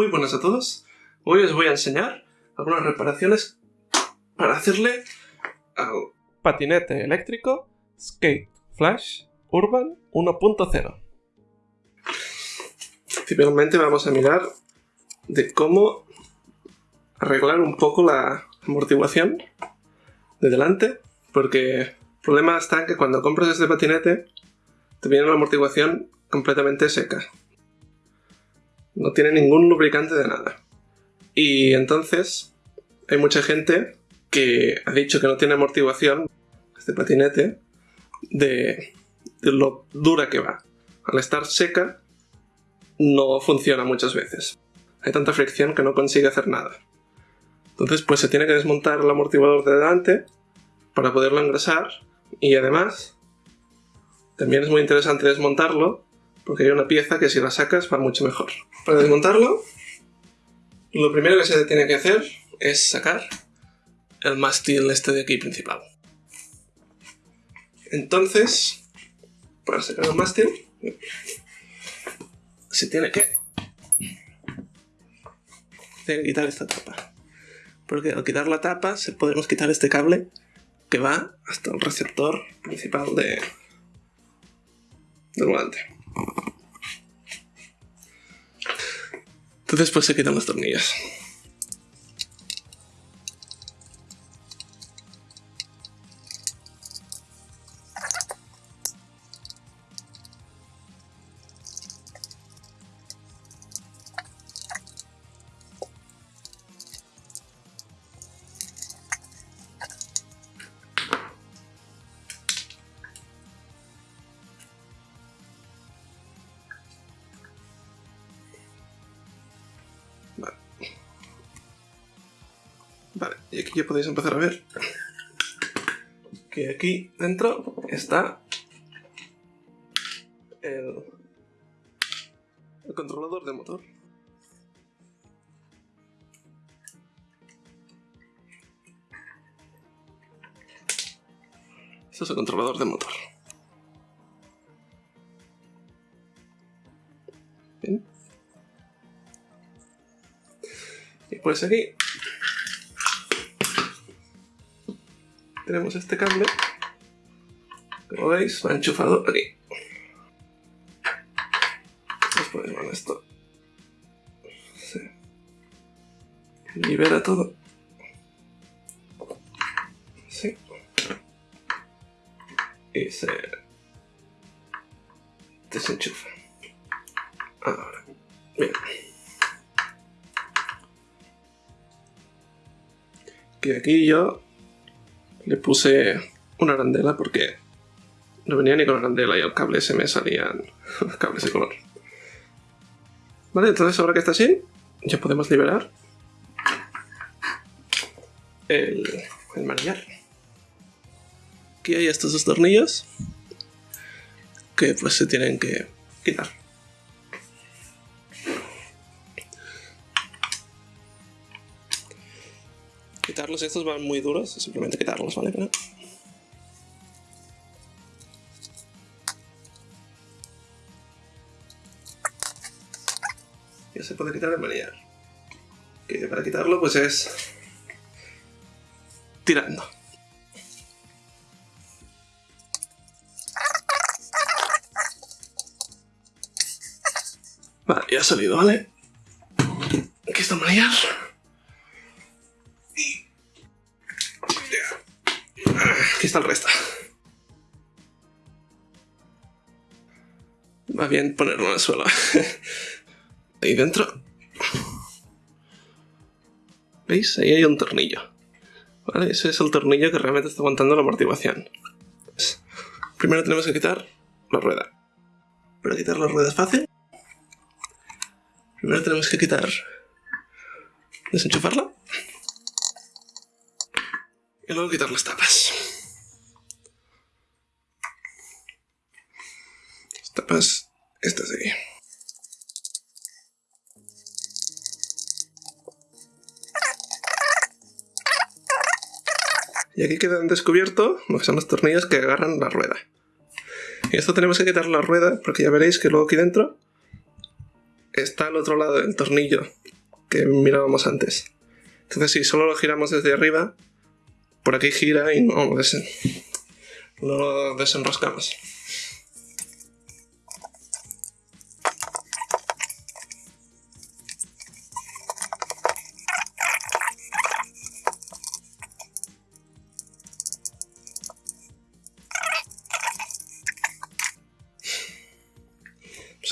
Muy buenas a todos. Hoy os voy a enseñar algunas reparaciones para hacerle al patinete eléctrico Skate Flash Urban 1.0. Principalmente vamos a mirar de cómo arreglar un poco la amortiguación de delante, porque el problema está en que cuando compras este patinete te viene la amortiguación completamente seca no tiene ningún lubricante de nada. Y entonces hay mucha gente que ha dicho que no tiene amortiguación, este patinete, de, lo dura que va. Al estar seca, no funciona muchas veces. Hay tanta fricción que no consigue hacer nada. Entonces pues se tiene que desmontar el amortiguador de delante para poderlo engrasar y además también es muy interesante desmontarlo porque hay una pieza que si la sacas va mucho mejor. Para desmontarlo, lo primero que se tiene que hacer es sacar el mástil este de aquí principal. Entonces, para sacar el mástil, se tiene que, quitar esta tapa. Porque al quitar la tapa, se podemos quitar este cable que va hasta el receptor principal de, del volante. Entonces pues se quitan los tornillos. Vale, y aquí ya podéis empezar a ver que aquí dentro está el, controlador de motor. Este es el controlador de motor. Pues aquí tenemos este cable, como veis, va enchufado aquí. Después con esto se libera todo. Sí. Y se desenchufa. Ahora, bien. Que aquí yo le puse una arandela porque no venía ni con arandela y al cable se me salían cables de color. Vale, entonces ahora que está así, ya podemos liberar el, el manillar. Aquí hay estos dos tornillos que pues se tienen que quitar. Quitarlos, estos van muy duros, simplemente quitarlos, ¿vale? Ya se puede quitar el manillar. Que para quitarlo pues es... tirando. Vale, ya ha salido, ¿vale? Aquí está el manillar. Está el resto. Va bien ponerlo en el suelo. Ahí dentro. ¿Veis? Ahí hay un tornillo. ¿Vale? Ese es el tornillo que realmente está aguantando la amortiguación. Primero tenemos que quitar la rueda. Para quitar la rueda es fácil. Primero tenemos que quitar... Desenchufarla. Y luego quitar las tapas. Estas de aquí. Y aquí quedan descubierto lo que son los tornillos que agarran la rueda. Y esto tenemos que quitar la rueda porque ya veréis que luego aquí dentro está al otro lado del tornillo que mirábamos antes. Entonces si solo lo giramos desde arriba, por aquí gira y no lo desenroscamos.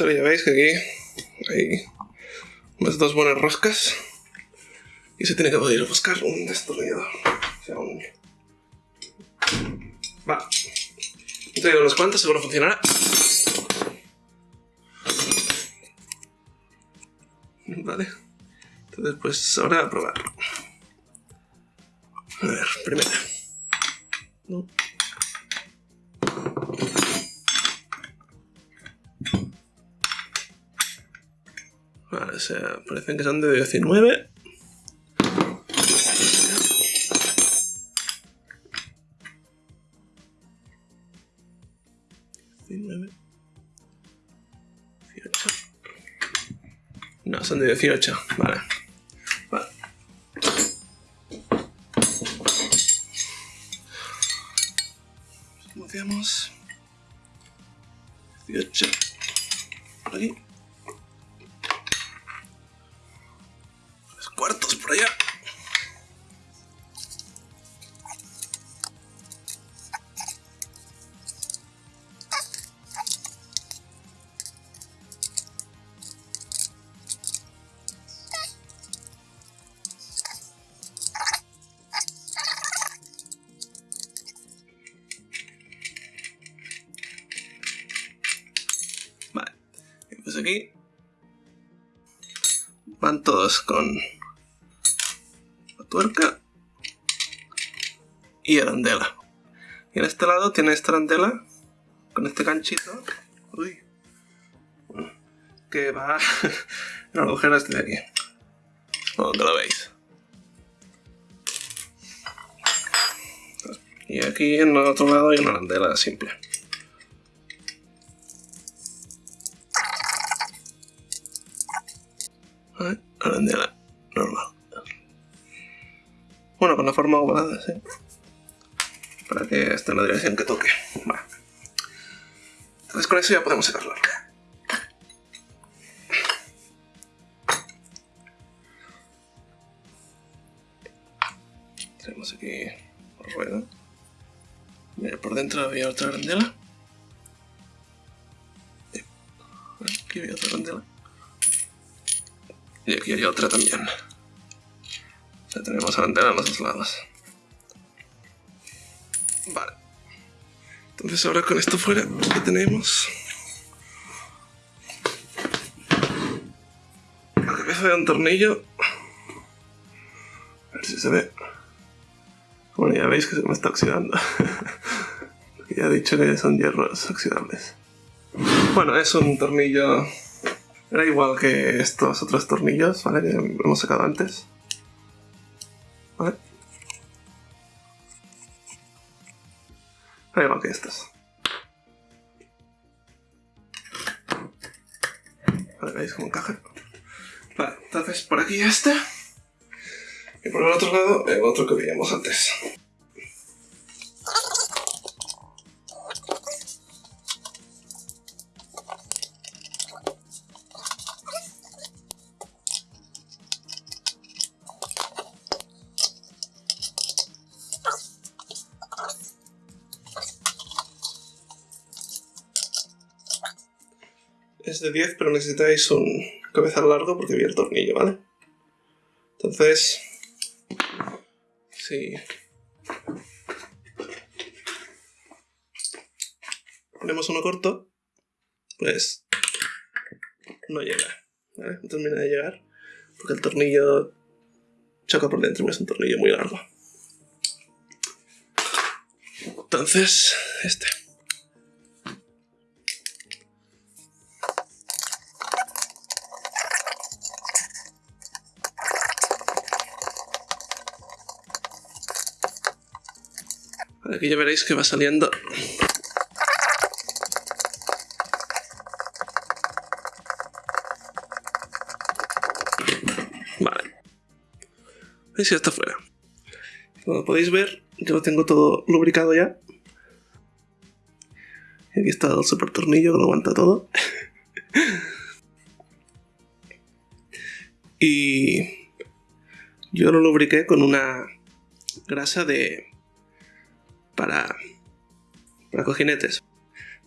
Ahora ya veis que aquí hay unas dos buenas roscas y se tiene que poder buscar un destornillador. O sea, un... Va. He unos cuantos, seguro funcionará. Vale. Entonces, pues ahora a probar. A ver, primera. Sea, parecen que son de 19. No, son de 18. Vale. Van todos con tuerca y arandela. Y en este lado tiene esta arandela con este ganchito uy, que va en el agujero este de aquí. Donde lo veis. Y aquí en el otro lado hay una arandela simple. Arandela normal. Bueno, con la forma ovalada, sí. Para que esté en la dirección que toque. Vale. Entonces con eso ya podemos sacarlo. Tenemos aquí rueda. Mira, por dentro había otra grandela. También. Ya tenemos antena en los dos lados. Vale. Entonces ahora con esto fuera, ¿qué tenemos? La cabeza de un tornillo. A ver si se ve. Bueno, ya veis que se me está oxidando. ya he dicho que son hierros oxidables. Bueno, es un tornillo... Era igual que estos otros tornillos, ¿vale? Que hemos sacado antes. Da igual que estas. Vale, ¿veis cómo encaja? Vale, entonces por aquí este. Y por el otro lado el otro que veíamos antes. De 10, pero necesitáis un cabezal largo porque había el tornillo, ¿vale? Entonces, si ponemos uno corto, pues no llega, ¿vale? No termina de llegar porque el tornillo choca por dentro, es un tornillo muy largo. Entonces, este. Aquí ya veréis que va saliendo. Vale. ¿Veis? Ya está fuera. Como podéis ver, yo lo tengo todo lubricado ya. Aquí está el super tornillo que lo aguanta todo. y yo lo lubriqué con una grasa de para... para cojinetes.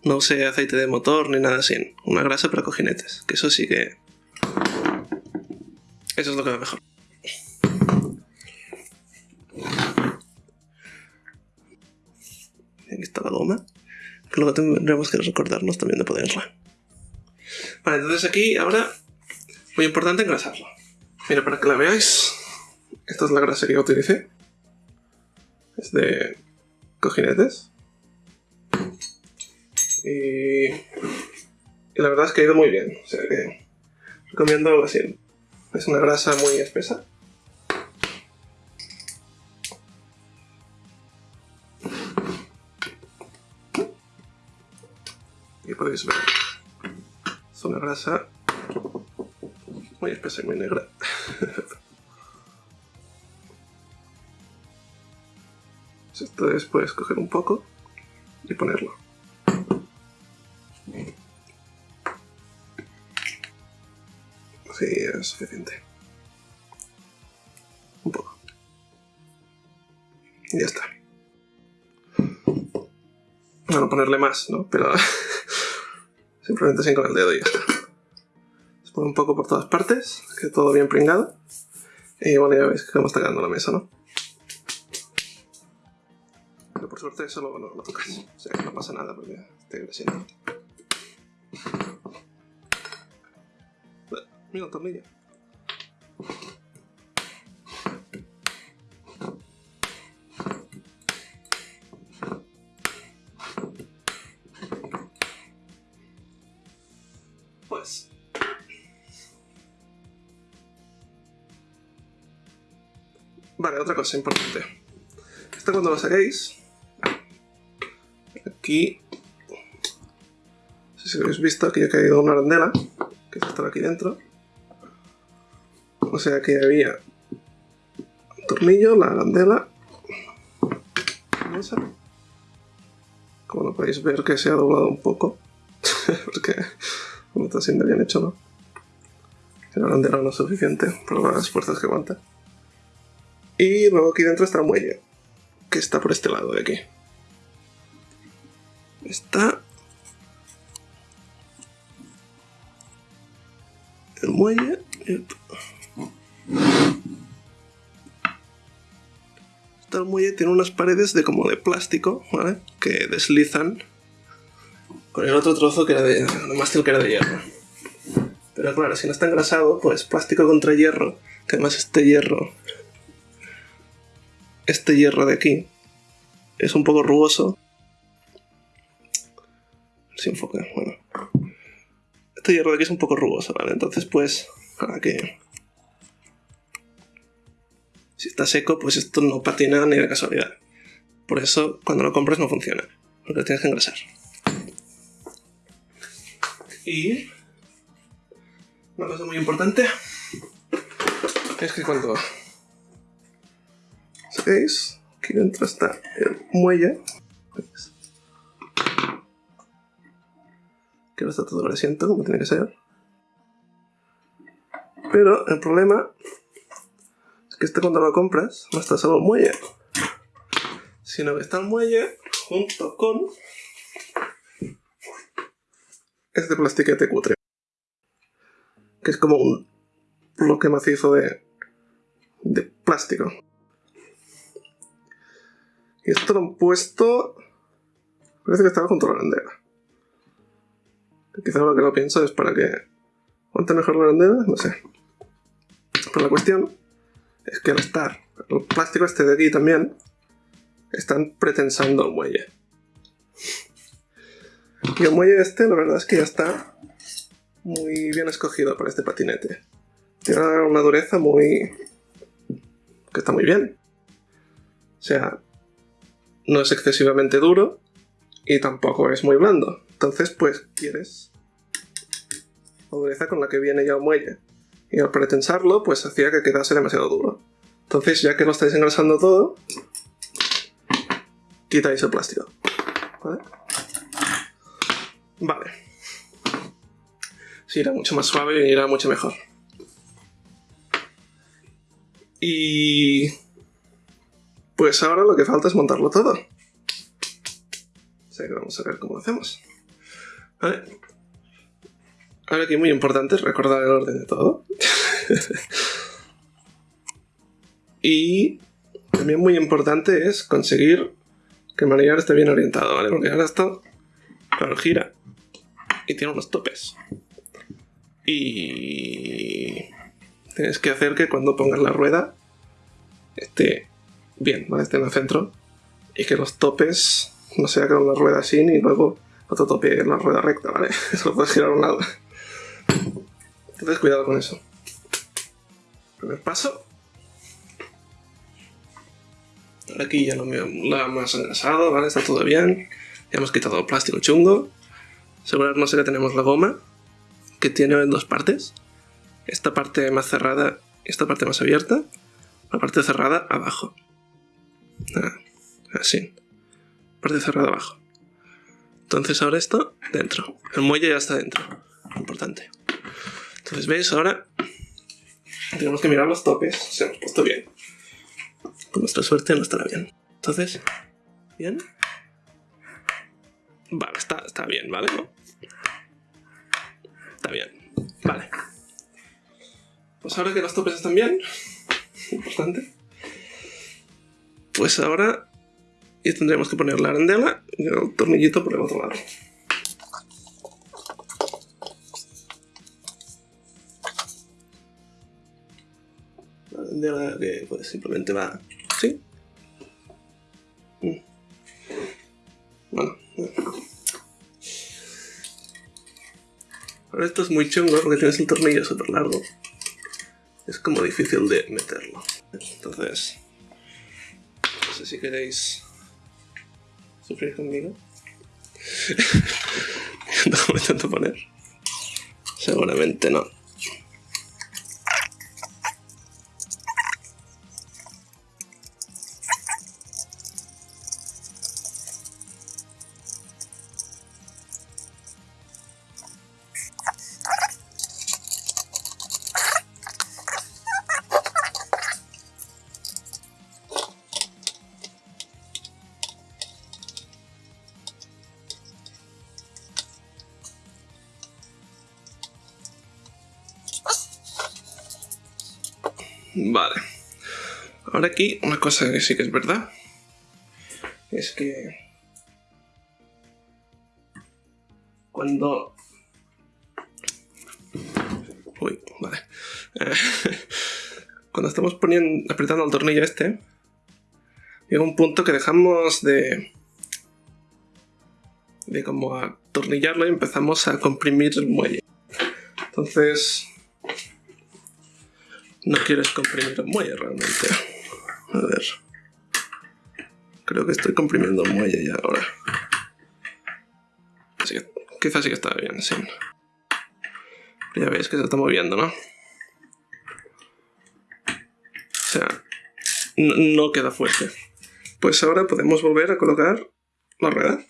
No usé aceite de motor ni nada así. Una grasa para cojinetes. Que eso sí que... Eso es lo que va mejor. Aquí está la goma. Que luego tendremos que recordarnos también de ponerla. Vale, entonces aquí ahora... Muy importante engrasarlo. Mira, para que la veáis... Esta es la grasa que utilicé. Es de cojinetes. Y, la verdad es que ha ido muy bien. O sea que recomiendo así. Es una grasa muy espesa. Y podéis ver. Es una grasa muy espesa y muy negra. Esto es, puedes coger un poco y ponerlo. Sí, es suficiente. Un poco. Y ya está. Bueno, ponerle más, ¿no? Pero simplemente sin con el dedo y ya está. Se pone un poco por todas partes, que todo bien pringado. Y bueno, ya veis cómo está quedando la mesa, ¿no? Eso luego no lo tocas. O sea, que no pasa nada porque esté creciendo. Mira tornillo. Pues... Vale, otra cosa importante. Esto cuando lo saquéis... Aquí... No sé si habéis visto, aquí ha caído una arandela, que está aquí dentro. O sea que había un tornillo, la arandela. Como lo podéis ver que se ha doblado un poco, porque no está siendo bien hecho, ¿no? La arandela no es suficiente por las fuerzas que aguanta. Y luego aquí dentro está el muelle, que está por este lado de aquí. Está el muelle. Está el muelle, tiene unas paredes de como de plástico, ¿vale? Que deslizan con el otro trozo que era de, de mástil que era de hierro. Pero claro, si no está engrasado, pues plástico contra hierro, que además este hierro, este hierro de aquí, es un poco rugoso. Si enfoca, bueno. Este hierro de aquí es un poco rugoso, ¿vale? Entonces, pues, para que... Si está seco, pues esto no patina ni de casualidad. Por eso, cuando lo compras no funciona, porque lo tienes que engrasar. Y una cosa muy importante es que cuando saquéis, aquí dentro está el muelle. ¿Veis? Que ahora está todo grasiento como tiene que ser. Pero el problema es que este cuando lo compras no está solo el muelle, sino que está el muelle junto con este plastiquete cutre. Que es como un bloque macizo de, de plástico. Y esto lo han puesto... Parece que estaba junto a la bandera. Quizá lo que lo pienso es para que aguante mejor la bandera, no sé. Pero la cuestión es que al estar el plástico este de aquí también, están pretensando el muelle. Y el muelle este, la verdad es que ya está muy bien escogido para este patinete. Tiene una dureza muy... que está muy bien. O sea, no es excesivamente duro y tampoco es muy blando. Entonces, pues, quieres la dureza con la que viene ya el muelle. Y al pretensarlo, pues hacía que quedase demasiado duro. Entonces, ya que lo estáis engrasando todo, quitáis el plástico. ¿Vale? Vale. Sí, irá mucho más suave y irá mucho mejor. Y... Pues ahora lo que falta es montarlo todo. O que vamos a ver cómo lo hacemos. Vale. Ahora aquí muy importante es recordar el orden de todo. y también muy importante es conseguir que el manillar esté bien orientado, ¿vale? Porque ahora esto, claro, gira y tiene unos topes. Y tienes que hacer que cuando pongas la rueda esté bien, ¿vale? Esté en el centro y que los topes no sea con la rueda así y luego otro tope en la rueda recta, ¿vale? Eso lo puedes girar a un lado. Entonces cuidado con eso. Primer paso. Ahora aquí ya lo, hemos engrasado, ¿vale? Está todo bien. Ya hemos quitado plástico chungo. Asegurarnos de tenemos la goma, que tiene dos partes. Esta parte más cerrada y esta parte más abierta. La parte cerrada abajo. Ah, así. Parte cerrada abajo. Entonces ahora esto dentro. El muelle ya está dentro. Importante. Entonces veis ahora tenemos que mirar los topes. Se hemos puesto bien. Con nuestra suerte no estará bien. Entonces, bien. Vale, está, está bien, ¿vale? Está bien. Vale. Pues ahora que los topes están bien, importante, pues ahora y tendremos que poner la arandela y el tornillito por el otro lado. La arandela que pues, simplemente va así. Mm. Bueno. Ahora esto es muy chungo porque tienes el tornillo súper largo. Es como difícil de meterlo. Entonces, no sé si queréis sufrir conmigo. intento poner. Seguramente no. Vale. Ahora aquí, una cosa que sí que es verdad. Es que... Cuando... Uy, vale. Cuando estamos poniendo, apretando el tornillo este, llega un punto que dejamos de... de como atornillarlo y empezamos a comprimir el muelle. Entonces, no quieres comprimir el muelle realmente. A ver. Creo que estoy comprimiendo el muelle ya ahora. Así que quizás sí que está bien, sí. Ya veis que se está moviendo, ¿no? O sea, no queda fuerte. Pues ahora podemos volver a colocar la rueda.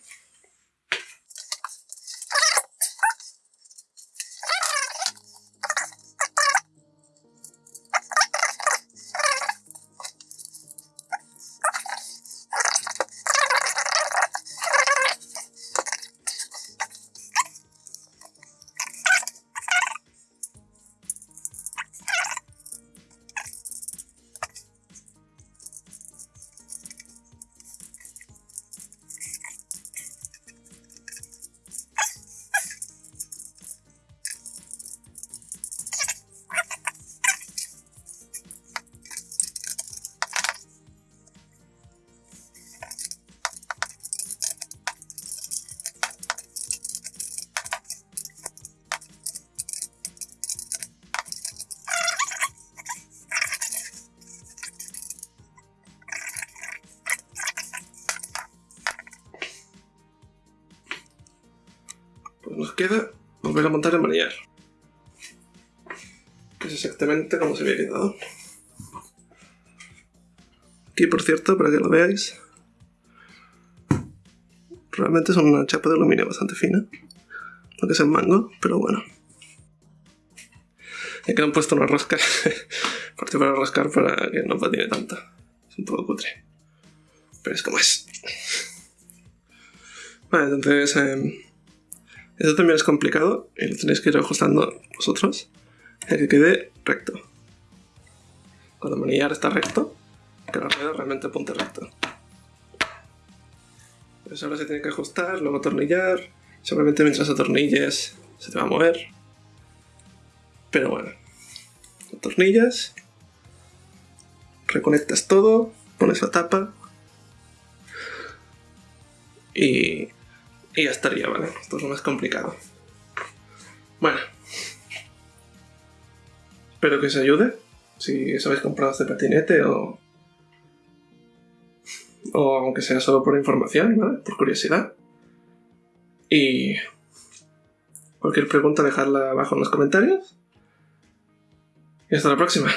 Queda volver a montar el manillar. Que es exactamente como se había quedado. Aquí, por cierto, para que lo veáis. Realmente es una chapa de aluminio bastante fina. Lo que es el mango, pero bueno. Y que han puesto una rosca. Parte para rascar para que no patine tanto. Es un poco cutre. Pero es como es. Vale, entonces... Eh, esto también es complicado y lo tenéis que ir ajustando vosotros. Que quede recto. Cuando manillar está recto, que la rueda realmente apunte recto. Pues ahora se tiene que ajustar, luego atornillar. Seguramente mientras atornilles se te va a mover. Pero bueno. Atornillas. Reconectas todo. Pones la tapa. Y, y ya estaría, ¿vale? Esto es lo más complicado. Bueno. Espero que os ayude. Si os habéis comprado este patinete o... O aunque sea solo por información, ¿vale? Por curiosidad. Y... Cualquier pregunta dejadla abajo en los comentarios. Y hasta la próxima.